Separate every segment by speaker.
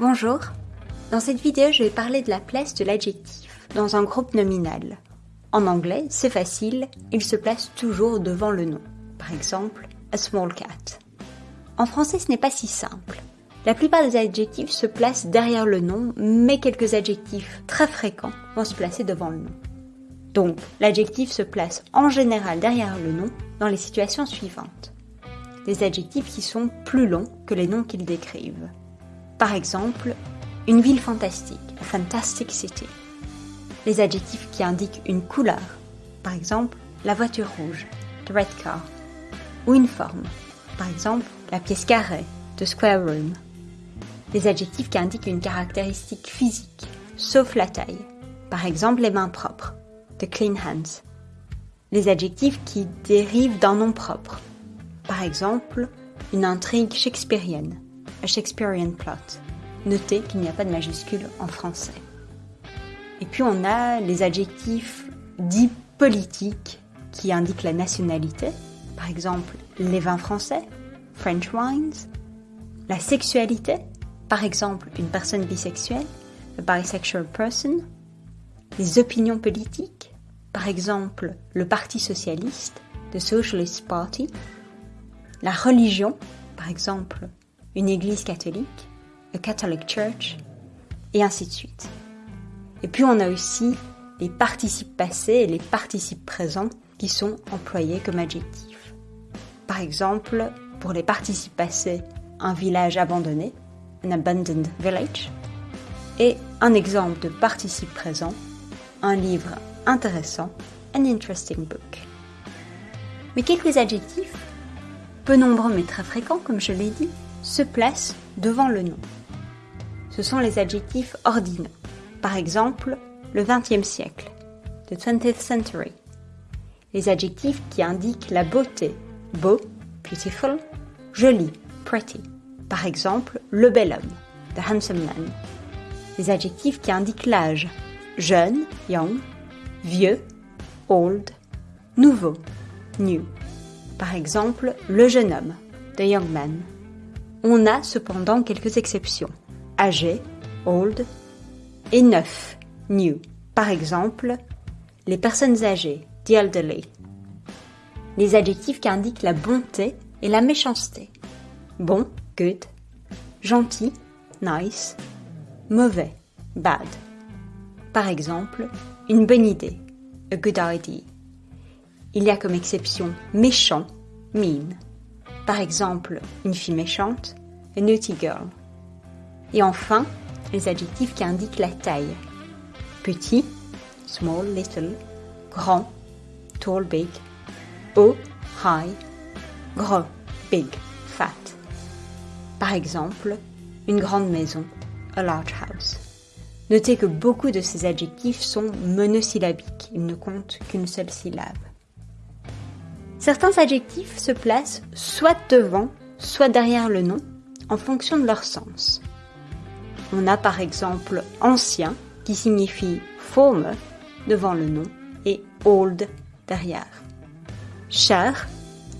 Speaker 1: Bonjour, dans cette vidéo je vais parler de la place de l'adjectif dans un groupe nominal. En anglais, c'est facile, il se place toujours devant le nom. Par exemple, a small cat. En français, ce n'est pas si simple. La plupart des adjectifs se placent derrière le nom, mais quelques adjectifs très fréquents vont se placer devant le nom. Donc, l'adjectif se place en général derrière le nom dans les situations suivantes. Des adjectifs qui sont plus longs que les noms qu'ils décrivent. Par exemple, une ville fantastique, a fantastic city. Les adjectifs qui indiquent une couleur, par exemple la voiture rouge, the red car, ou une forme, par exemple la pièce carrée, the square room. Les adjectifs qui indiquent une caractéristique physique, sauf la taille, par exemple les mains propres, the clean hands. Les adjectifs qui dérivent d'un nom propre, par exemple une intrigue shakespearienne, a Shakespearean plot. Notez qu'il n'y a pas de majuscule en français. Et puis on a les adjectifs dits politiques qui indiquent la nationalité, par exemple les vins français, French wines, la sexualité, par exemple une personne bisexuelle, a bisexual person, les opinions politiques, par exemple le Parti socialiste, the Socialist Party, la religion, par exemple une église catholique, a Catholic Church, et ainsi de suite. Et puis on a aussi les participes passés et les participes présents qui sont employés comme adjectifs. Par exemple, pour les participes passés, un village abandonné, an abandoned village, et un exemple de participe présent, un livre intéressant, an interesting book. Mais quelques adjectifs, peu nombreux mais très fréquents comme je l'ai dit, se placent devant le nom. Ce sont les adjectifs ordinaux. Par exemple, le XXe siècle, the 20th century. Les adjectifs qui indiquent la beauté, beau, beautiful, joli, pretty. Par exemple, le bel homme, the handsome man. Les adjectifs qui indiquent l'âge, jeune, young, vieux, old, nouveau, new. Par exemple, le jeune homme, the young man. On a cependant quelques exceptions. Âgé, old, et neuf, new. Par exemple, les personnes âgées, the elderly. Les adjectifs qui indiquent la bonté et la méchanceté. Bon, good. Gentil, nice. Mauvais, bad. Par exemple, une bonne idée, a good idea. Il y a comme exception méchant, mean. Par exemple, une fille méchante, a naughty girl. Et enfin, les adjectifs qui indiquent la taille. Petit, small, little, grand, tall, big, haut, high, gros, big, fat. Par exemple, une grande maison, a large house. Notez que beaucoup de ces adjectifs sont monosyllabiques, ils ne comptent qu'une seule syllabe. Certains adjectifs se placent soit devant, soit derrière le nom, en fonction de leur sens. On a par exemple ancien qui signifie former devant le nom et old derrière. Cher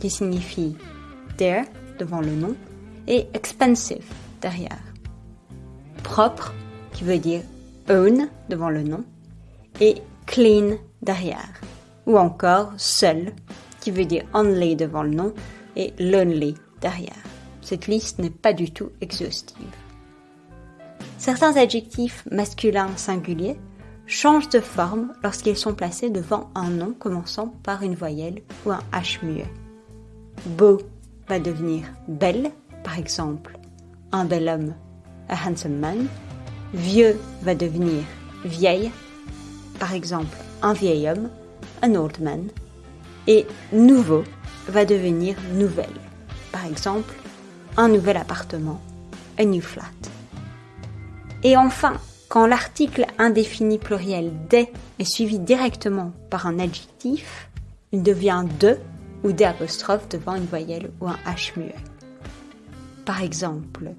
Speaker 1: qui signifie dear devant le nom et expensive derrière. Propre qui veut dire own devant le nom et clean derrière. Ou encore seul qui veut dire only devant le nom, et lonely derrière. Cette liste n'est pas du tout exhaustive. Certains adjectifs masculins singuliers changent de forme lorsqu'ils sont placés devant un nom commençant par une voyelle ou un H muet. Beau va devenir belle, par exemple, un bel homme, a handsome man. Vieux va devenir vieille, par exemple, un vieil homme, an old man et nouveau va devenir nouvelle. Par exemple, un nouvel appartement, a new flat. Et enfin, quand l'article indéfini pluriel des est suivi directement par un adjectif, il devient de ou des apostrophes devant une voyelle ou un H muet. Par exemple,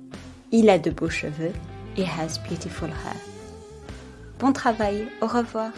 Speaker 1: il a de beaux cheveux, he has beautiful hair. Bon travail, au revoir.